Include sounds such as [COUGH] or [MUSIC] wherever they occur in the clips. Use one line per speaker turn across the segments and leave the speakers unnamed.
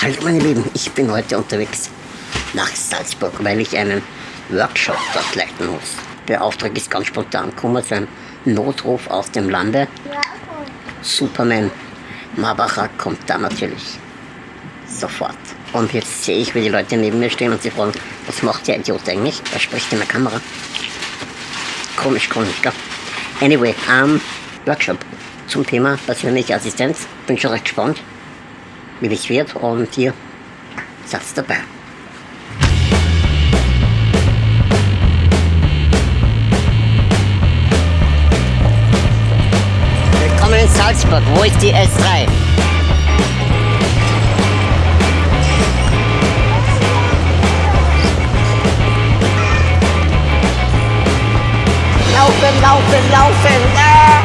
Hallo meine Lieben, ich bin heute unterwegs nach Salzburg, weil ich einen Workshop dort leiten muss. Der Auftrag ist ganz spontan gekommen, so ein Notruf aus dem Lande. Superman Marbacher kommt da natürlich sofort. Und jetzt sehe ich, wie die Leute neben mir stehen und sie fragen, was macht der Idiot eigentlich? Er spricht in der Kamera. Komisch, komisch, gell? Anyway, ähm, Workshop zum Thema persönliche Assistenz. Bin schon recht gespannt, wie das wird und ihr seid dabei. Willkommen in Salzburg. Wo ist die S3? Laufen, laufen, laufen! Ah!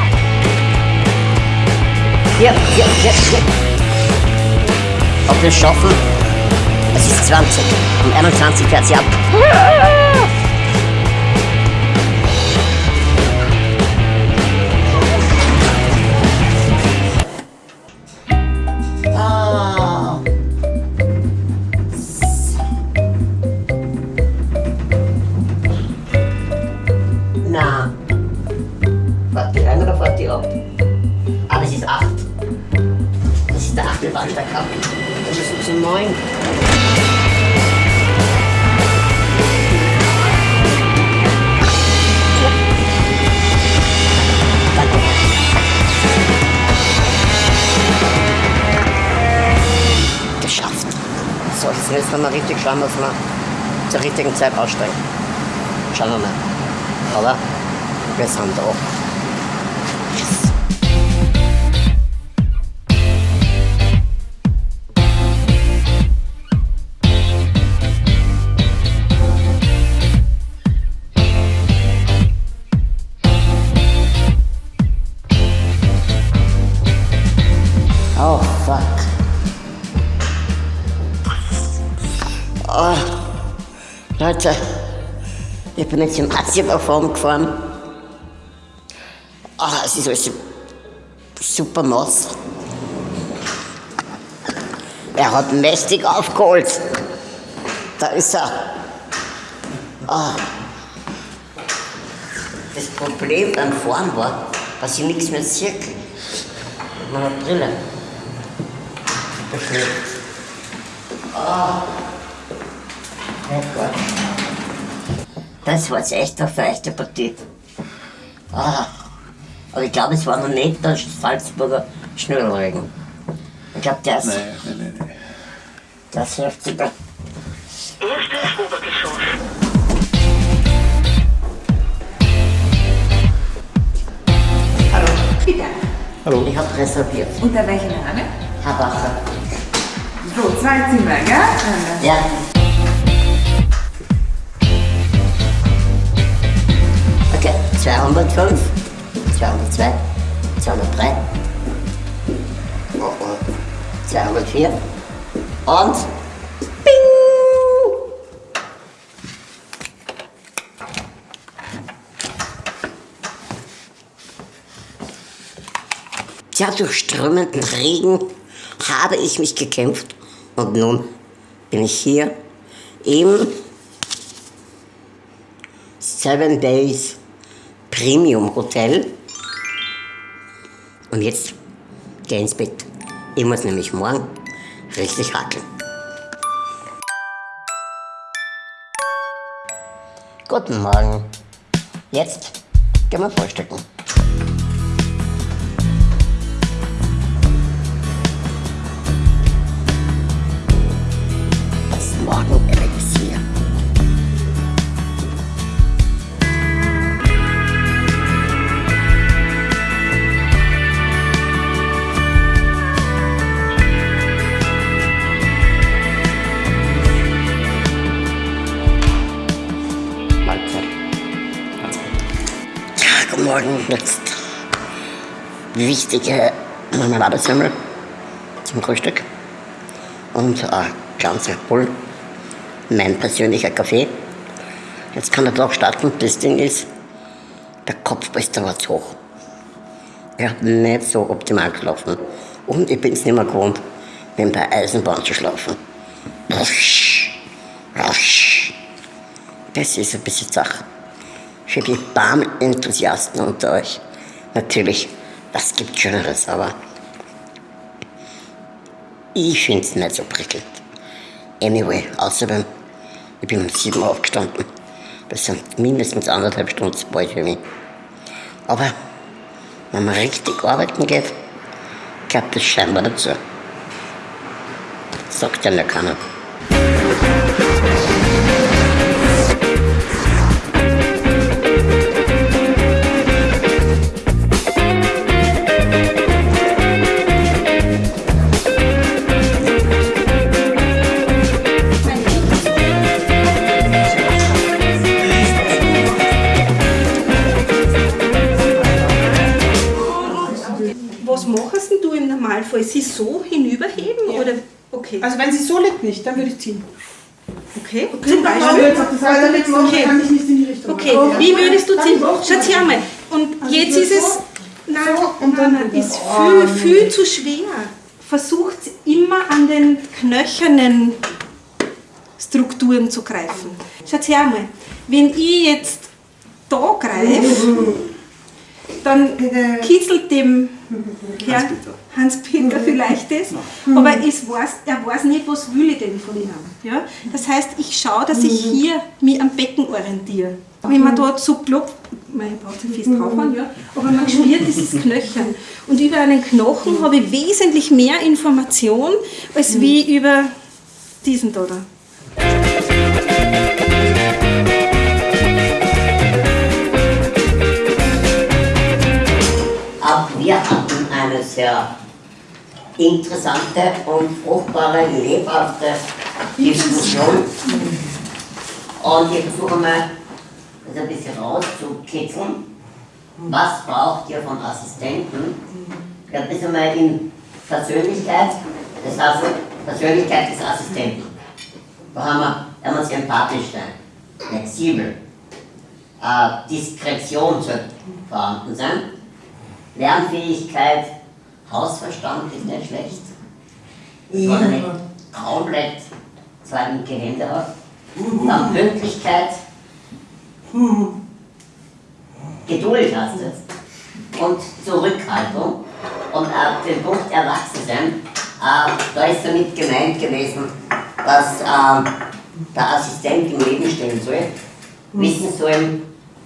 Hier, hier, hier, hier. Ob wir es schaffen? Es ist 20. Um 21 fährt sie ab. Ah. Na. Fahrt die ein oder fahrt die ab? Ah, das ist 8. Das ist der achte Bahnsteig ab. Das ist zu 9. Danke. Geschafft. So, jetzt müssen wir mal richtig schauen, dass wir zur richtigen Zeit aussteigen. Schauen wir mal. Aber wir sind da. Leute, ich bin jetzt im Asien-Form gefahren. Ah, es ist alles super nass. Er hat mächtig aufgeholt. Da ist er. Ah. Das Problem beim Fahren war, dass ich nichts mehr sehe. Meine Brille. Ah. Oh Gott. Das war jetzt echt eine feuchte Partie. Ah. Aber ich glaube, es war noch nicht der Salzburger Schnürregen. Ich glaube, der ist,
nee, nee, nee.
der ist heftiger.
Erstes Obergeschoss.
Hallo.
Bitte.
Hallo.
Ich habe reserviert.
Unter welchem Name?
Herr Bacher.
So, zwei Zimmer, gell?
Ja. 205, 202, 203, oh, oh, 204 und! Tja, durch strömenden Regen habe ich mich gekämpft. Und nun bin ich hier im Seven Days Premium Hotel. Und jetzt geh ins Bett. Ich muss nämlich morgen richtig hackeln. Guten Morgen. Jetzt gehen wir frühstücken. Jetzt wichtige Marmeladesemmel zum Frühstück und ein ganz Red Bull, mein persönlicher Kaffee. Jetzt kann der Tag starten. Das Ding ist, der Kopfbester war zu hoch. Er hat nicht so optimal gelaufen. Und ich bin es nicht mehr gewohnt, wie bei Eisenbahn zu schlafen. Rusch, rusch. Das ist ein bisschen Sache. Für die Bahnenthusiasten unter euch. Natürlich, was gibt Schöneres, aber ich finde es nicht so prickelnd. Anyway, außerdem, ich bin um 7 Uhr aufgestanden. Das sind mindestens anderthalb Stunden bald für mich. Aber wenn man richtig arbeiten geht, gehört das scheinbar dazu. Sagt ja noch keiner.
Also wenn sie so liegt nicht, dann würde ich ziehen.
Okay.
Zum
Zum
Beispiel.
Okay.
kann ich nicht in die Richtung.
Okay, wie würdest du ziehen?
Dann
Schaut her mal. Und
Also
jetzt
so,
ist es.
so,
Nein,
so und
nein,
dann
nein, ist
Oh,
viel,
nee.
viel zu schwer. Versucht immer an den knöchernen Strukturen zu greifen. Schaut her mal. Wenn ich jetzt da greife, dann kitzelt dem Herrn Hans-Peter vielleicht das, aber es weiß, er weiß nicht, was will ich denn von ihm. Ja? Das heißt, ich schaue, dass ich hier mich am Becken orientiere. Wenn man dort so klopft, man braucht nicht fest draufhauen, ja, aber man spürt dieses [LAUGHS] Knöchern. Und über einen Knochen habe ich wesentlich mehr Information, als wie über diesen da. da.
Interessante und fruchtbare, lebhafte Diskussion. Und ich versuche mal, das ein bisschen rauszukitzeln. Was braucht ihr von Assistenten? Ja, ein bisschen mal in Persönlichkeit, das heißt Persönlichkeit des Assistenten. Da haben wir, er muss empathisch sein, flexibel, äh, Diskretion sollte vorhanden sein. Lernfähigkeit, Hausverstand ist nicht schlecht. Wenn man nicht komplett zwei linke Hände hat. Dann Pünktlichkeit, Geduld hast du. Und Zurückhaltung. Und äh, den Punkt Erwachsensein, äh, da ist damit gemeint gewesen, dass äh, der Assistent im Leben stehen soll, wissen soll,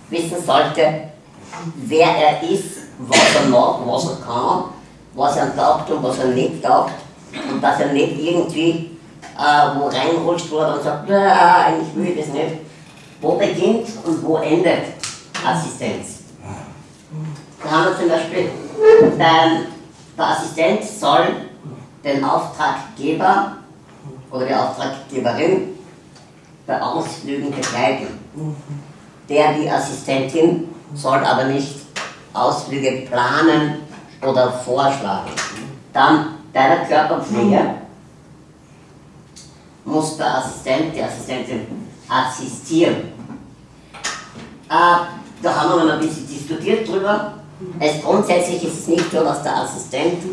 wissen sollte, wer er ist, was er macht, was er kann, was er taugt und was er nicht taugt. Und dass er nicht irgendwie äh, wo reinrutscht, er dann sagt, "Ja, eigentlich will ich das nicht. Wo beginnt und wo endet Assistenz? Da haben wir zum Beispiel, ähm, der Assistent soll den Auftraggeber oder die Auftraggeberin bei Ausflügen begleiten. Der, die Assistentin, soll aber nicht Ausflüge planen oder vorschlagen. Dann bei der Körperpflege muss der Assistent, die Assistentin assistieren. Äh, da haben wir noch ein bisschen diskutiert drüber. Es grundsätzlich ist es nicht so, dass der Assistent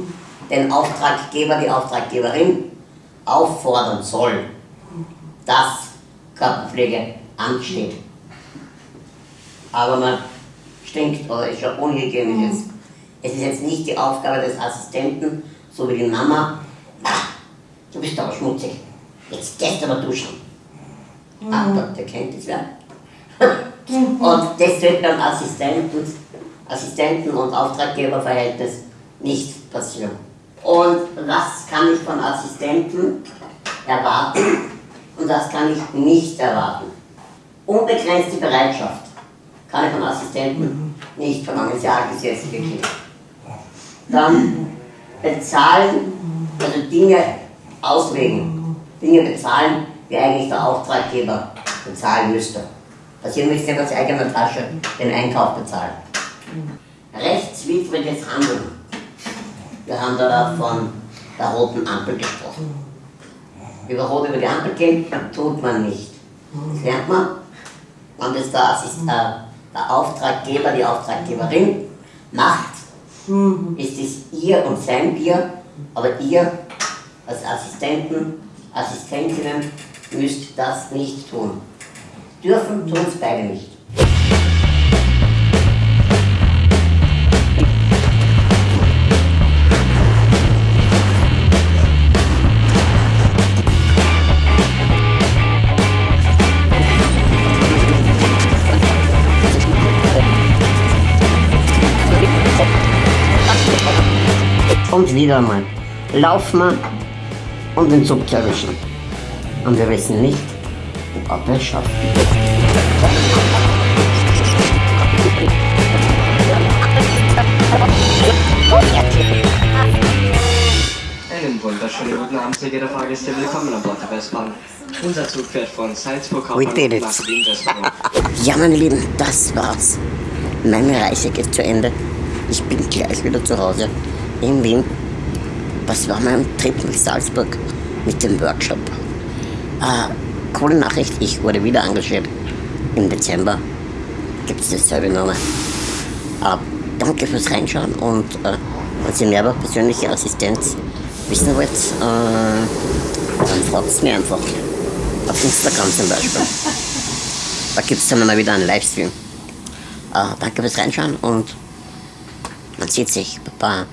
den Auftraggeber, die Auftraggeberin auffordern soll, dass Körperpflege ansteht. Aber man stinkt oder ist ja unhygienisch. ist. Es ist jetzt nicht die Aufgabe des Assistenten, so wie die Mama, "Ah, du bist aber schmutzig, jetzt gehst du aber duschen. Ah, der, der kennt das ja. [LAUGHS] und das wird beim Assistenten, Assistenten und Auftraggeberverhältnis nicht passieren. Und was kann ich von Assistenten erwarten und was kann ich nicht erwarten? Unbegrenzte Bereitschaft kann ich von Assistenten nicht verlangen, ist ja gesetzlich geklärt. Dann bezahlen, also Dinge auslegen, Dinge bezahlen, die eigentlich der Auftraggeber bezahlen müsste. Also ihr müsst ja aus eigener Tasche den Einkauf bezahlen. Rechtswidriges Handeln. Wir haben da von der roten Ampel gesprochen. Über rot über die Ampel gehen, tut man nicht. Das lernt man. Und das der, äh, der Auftraggeber, die Auftraggeberin macht, ist es ihr und sein Bier, aber ihr als Assistenten, Assistentinnen müsst das nicht tun. Dürfen tun es beide nicht. Und wieder einmal laufen wir, um den Zug zu erwischen. Und wir wissen nicht, ob wir es schaffen.
Einen wunderschönen guten Abend, sehr geehrte Fahrgäste. Willkommen an Bord der Westbahn. Unser Zug fährt von Salzburg
We did it.
nach Wien-Westbahn.
Ja, meine Lieben, das war's. Meine Reise geht zu Ende. Ich bin gleich wieder zu Hause in Wien. Was war mein Trip nach Salzburg mit dem Workshop? Ah, coole Nachricht, ich wurde wieder engagiert. Im Dezember gibt es dasselbe Nummer. Ah, danke fürs Reinschauen und äh, wenn ihr mehr über persönliche Assistenz wissen wollt, äh, dann fragt mir einfach. Auf Instagram zum Beispiel. Da gibt es dann mal wieder einen Livestream. Äh, danke fürs Reinschauen und man sieht sich. Baba.